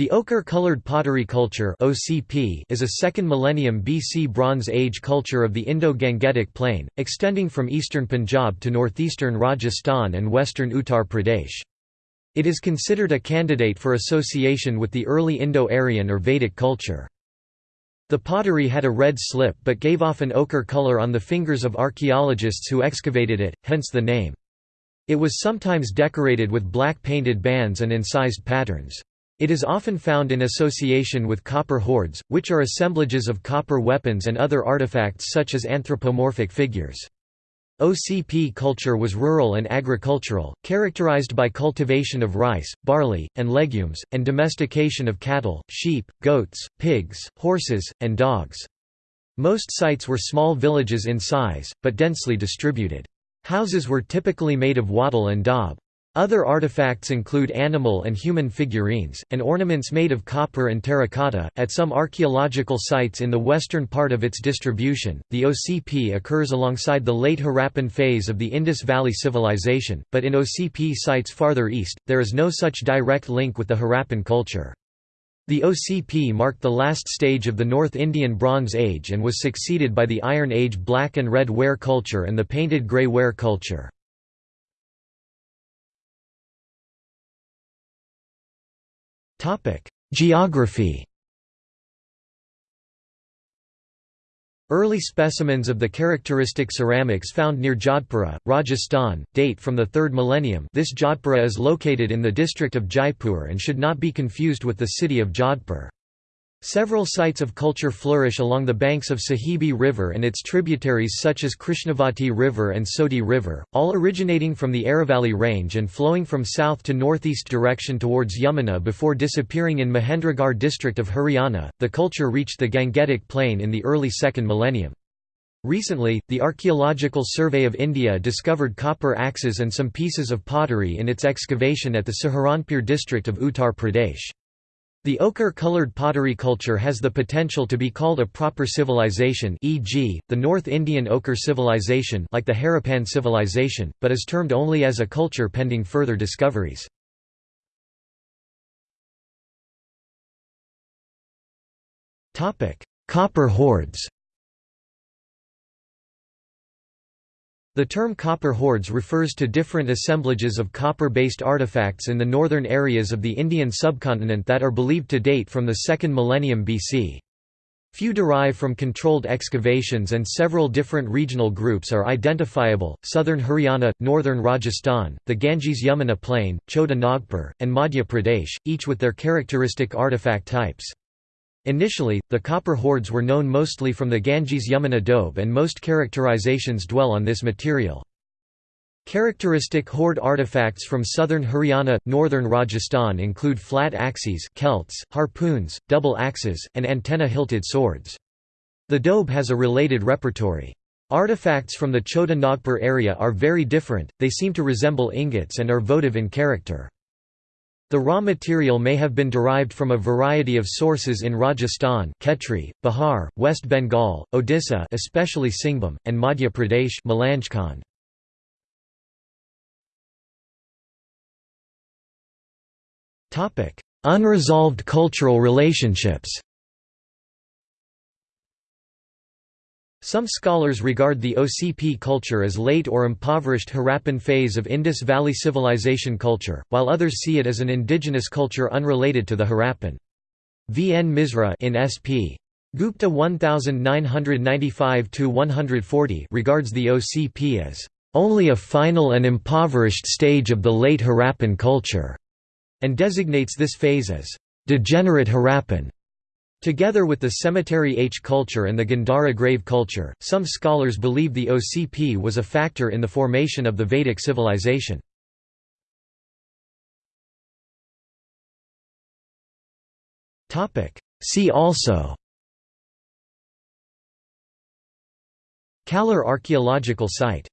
The ochre-colored pottery culture (OCP) is a 2nd millennium BC Bronze Age culture of the Indo-Gangetic Plain, extending from eastern Punjab to northeastern Rajasthan and western Uttar Pradesh. It is considered a candidate for association with the early Indo-Aryan or Vedic culture. The pottery had a red slip but gave off an ochre color on the fingers of archaeologists who excavated it, hence the name. It was sometimes decorated with black painted bands and incised patterns. It is often found in association with copper hoards, which are assemblages of copper weapons and other artifacts such as anthropomorphic figures. OCP culture was rural and agricultural, characterized by cultivation of rice, barley, and legumes, and domestication of cattle, sheep, goats, pigs, horses, and dogs. Most sites were small villages in size, but densely distributed. Houses were typically made of wattle and daub. Other artifacts include animal and human figurines, and ornaments made of copper and terracotta. At some archaeological sites in the western part of its distribution, the OCP occurs alongside the late Harappan phase of the Indus Valley Civilization, but in OCP sites farther east, there is no such direct link with the Harappan culture. The OCP marked the last stage of the North Indian Bronze Age and was succeeded by the Iron Age black and red ware culture and the painted grey ware culture. Geography Early specimens of the characteristic ceramics found near Jodhpura, Rajasthan, date from the 3rd millennium this Jodhpura is located in the district of Jaipur and should not be confused with the city of Jodhpur. Several sites of culture flourish along the banks of Sahibi River and its tributaries such as Krishnavati River and Soti River, all originating from the Aravalli range and flowing from south to northeast direction towards Yamuna before disappearing in Mahendragarh district of Haryana. The culture reached the Gangetic Plain in the early 2nd millennium. Recently, the Archaeological Survey of India discovered copper axes and some pieces of pottery in its excavation at the Saharanpur district of Uttar Pradesh. The ochre-colored pottery culture has the potential to be called a proper civilization e.g., the North Indian ochre civilization like the Harappan civilization, but is termed only as a culture pending further discoveries. Copper hoards The term copper hoards refers to different assemblages of copper-based artifacts in the northern areas of the Indian subcontinent that are believed to date from the 2nd millennium BC. Few derive from controlled excavations and several different regional groups are identifiable, southern Haryana, northern Rajasthan, the Ganges-Yamuna plain, Chota Nagpur, and Madhya Pradesh, each with their characteristic artifact types. Initially, the copper hoards were known mostly from the Ganges-Yamuna doab and most characterizations dwell on this material. Characteristic hoard artifacts from southern Haryana, northern Rajasthan include flat axes celts, harpoons, double axes, and antenna-hilted swords. The doab has a related repertory. Artifacts from the Chota Nagpur area are very different, they seem to resemble ingots and are votive in character. The raw material may have been derived from a variety of sources in Rajasthan Khetri, Bihar, West Bengal, Odisha especially Singhbhum, and Madhya Pradesh Malanjkhand. Unresolved cultural relationships Some scholars regard the OCP culture as late or impoverished Harappan phase of Indus Valley Civilization culture, while others see it as an indigenous culture unrelated to the Harappan. V. N. Misra in S.P. Gupta 1995–140 regards the OCP as only a final and impoverished stage of the late Harappan culture, and designates this phase as degenerate Harappan. Together with the cemetery H culture and the Gandhara grave culture, some scholars believe the OCP was a factor in the formation of the Vedic civilization. See also Kalar archaeological site